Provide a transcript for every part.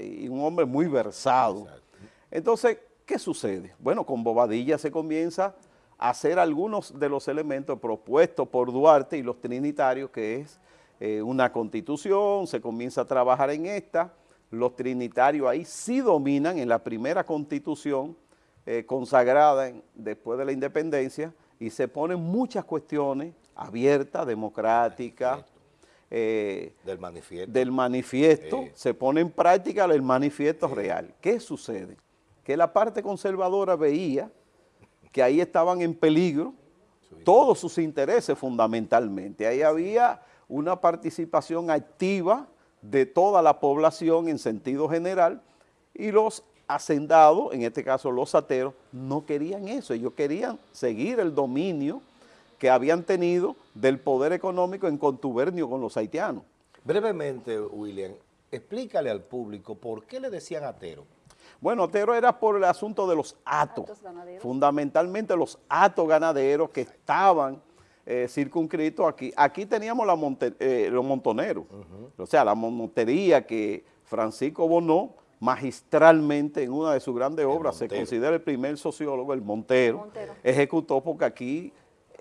y un hombre muy versado. Entonces, ¿qué sucede? Bueno, con Bobadilla se comienza a hacer algunos de los elementos propuestos por Duarte y los trinitarios, que es eh, una constitución, se comienza a trabajar en esta, los trinitarios ahí sí dominan en la primera constitución eh, consagrada después de la independencia y se ponen muchas cuestiones abiertas, democráticas, eh, del manifiesto, del manifiesto se pone en práctica el manifiesto real. ¿Qué sucede? Que la parte conservadora veía que ahí estaban en peligro todos sus intereses fundamentalmente. Ahí había una participación activa de toda la población en sentido general y los hacendados, en este caso los ateros, no querían eso, ellos querían seguir el dominio que habían tenido del poder económico en contubernio con los haitianos. Brevemente, William, explícale al público por qué le decían atero. Bueno, atero era por el asunto de los atos, fundamentalmente los atos ganaderos que estaban eh, circunscritos aquí. Aquí teníamos la eh, los montoneros, o sea, la montería que Francisco Bonó magistralmente en una de sus grandes obras, se considera el primer sociólogo, el Montero, ejecutó porque aquí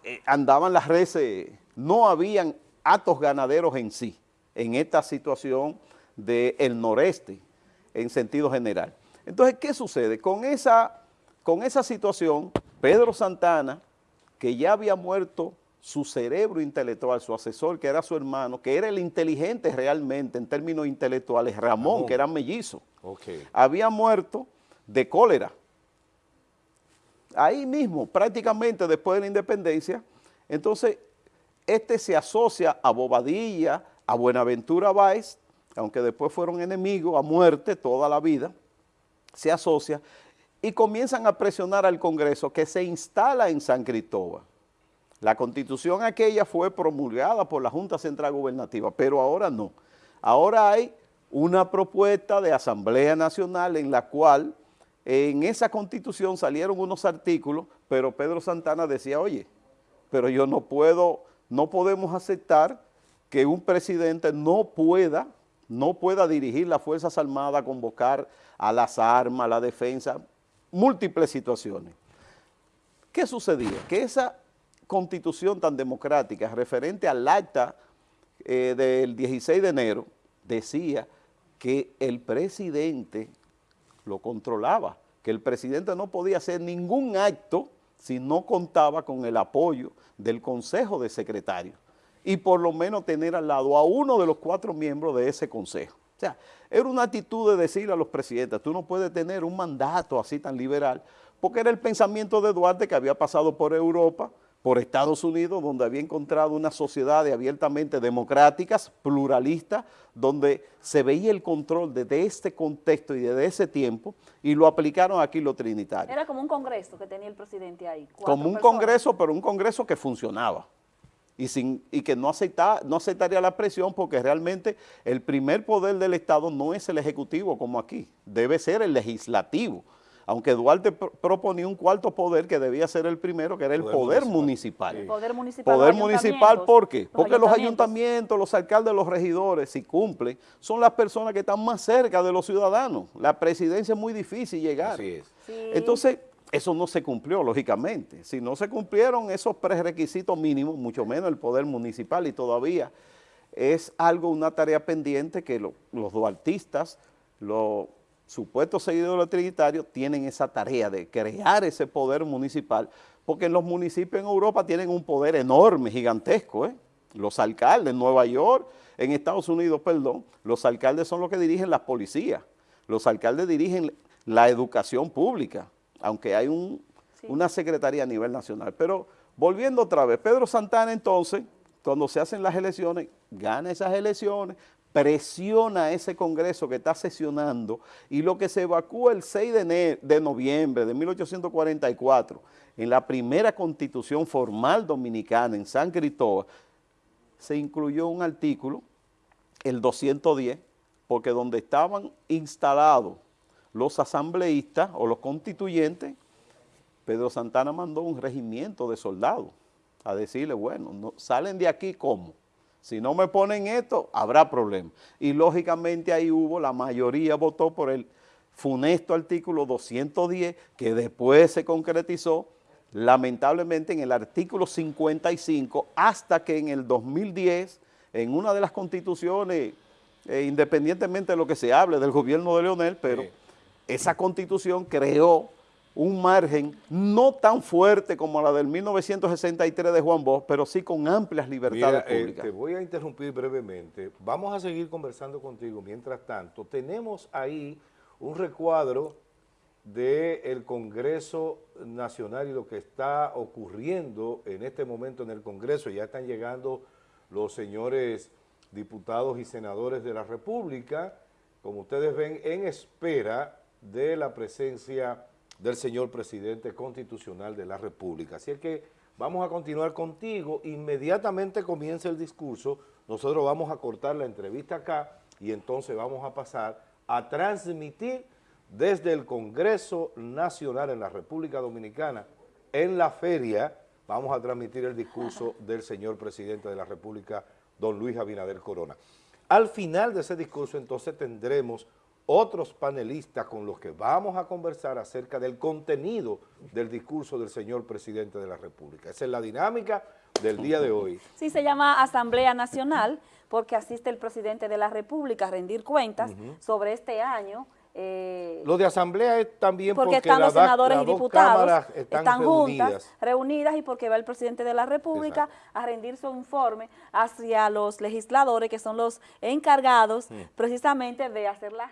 eh, andaban las reses, no habían atos ganaderos en sí, en esta situación del noreste, en sentido general. Entonces, ¿qué sucede? Con esa, con esa situación, Pedro Santana, que ya había muerto su cerebro intelectual, su asesor, que era su hermano, que era el inteligente realmente en términos intelectuales, Ramón, que era mellizo, había muerto de cólera. Ahí mismo, prácticamente después de la independencia, entonces este se asocia a Bobadilla, a Buenaventura Báez, aunque después fueron enemigos a muerte toda la vida, se asocia y comienzan a presionar al Congreso que se instala en San Cristóbal. La constitución aquella fue promulgada por la Junta Central Gubernativa, pero ahora no. Ahora hay una propuesta de Asamblea Nacional en la cual en esa constitución salieron unos artículos, pero Pedro Santana decía, oye, pero yo no puedo, no podemos aceptar que un presidente no pueda, no pueda dirigir las Fuerzas Armadas, convocar a las armas, a la defensa, múltiples situaciones. ¿Qué sucedía? Que esa constitución tan democrática referente al acta eh, del 16 de enero decía que el presidente lo controlaba, que el presidente no podía hacer ningún acto si no contaba con el apoyo del Consejo de Secretarios y por lo menos tener al lado a uno de los cuatro miembros de ese consejo. O sea, era una actitud de decirle a los presidentes, tú no puedes tener un mandato así tan liberal, porque era el pensamiento de Duarte que había pasado por Europa, por Estados Unidos, donde había encontrado una sociedad abiertamente democráticas, pluralistas, donde se veía el control desde este contexto y desde ese tiempo, y lo aplicaron aquí los trinitarios. Era como un congreso que tenía el presidente ahí. Como un congreso, pero un congreso que funcionaba. Y, sin, y que no, acepta, no aceptaría la presión porque realmente el primer poder del Estado no es el ejecutivo como aquí, debe ser el legislativo aunque Duarte proponía un cuarto poder que debía ser el primero, que era el poder, municipal. poder municipal. Poder municipal, ¿por qué? Porque los ayuntamientos, los alcaldes, los regidores, si cumplen, son las personas que están más cerca de los ciudadanos. La presidencia es muy difícil llegar. Así es. Entonces, eso no se cumplió, lógicamente. Si no se cumplieron esos prerequisitos mínimos, mucho menos el poder municipal y todavía es algo, una tarea pendiente que los duartistas, los supuestos seguidores trinitarios tienen esa tarea de crear ese poder municipal, porque los municipios en Europa tienen un poder enorme, gigantesco, ¿eh? Los alcaldes en Nueva York, en Estados Unidos, perdón, los alcaldes son los que dirigen las policías, los alcaldes dirigen la educación pública, aunque hay una secretaría a nivel nacional. Pero volviendo otra vez, Pedro Santana entonces, cuando se hacen las elecciones, gana esas elecciones, presiona a ese Congreso que está sesionando y lo que se evacúa el 6 de, noviembre de 1844 en la primera constitución formal dominicana en San Cristóbal, se incluyó un artículo, el 210, porque donde estaban instalados los asambleístas o los constituyentes, Pedro Santana mandó un regimiento de soldados a decirle, bueno, no, salen de aquí ¿cómo? Si no me ponen esto, habrá problema. Y lógicamente ahí hubo, la mayoría votó por el funesto artículo 210, que después se concretizó, lamentablemente, en el artículo 55, hasta que en el 2010, en una de las constituciones, eh, independientemente de lo que se hable del gobierno de Leonel, pero Sí. esa constitución creó un margen no tan fuerte como la del 1963 de Juan Bosch, pero sí con amplias libertades Mira, eh, públicas. te voy a interrumpir brevemente. Vamos a seguir conversando contigo. Mientras tanto, tenemos ahí un recuadro del Congreso Nacional y lo que está ocurriendo en este momento en el Congreso. Ya están llegando los señores diputados y senadores de la República, como ustedes ven, en espera de la presencia del señor presidente constitucional de la República. Así es que vamos a continuar contigo, inmediatamente comienza el discurso, nosotros vamos a cortar la entrevista acá y entonces vamos a pasar a transmitir desde el Congreso Nacional en la República Dominicana, en la feria, vamos a transmitir el discurso del señor presidente de la República, don Luis Abinader Corona. Al final de ese discurso entonces tendremos otros panelistas con los que vamos a conversar acerca del contenido del discurso del señor presidente de la República. Esa es la dinámica del día de hoy. Sí, se llama Asamblea Nacional porque asiste el presidente de la República a rendir cuentas sobre este año. eh, Lo de asamblea es también porque porque, están los senadores y dos diputados, están, juntas, reunidas. reunidas y porque va el presidente de la República a rendir su informe hacia los legisladores que son los encargados Mm. precisamente de hacer las leyes.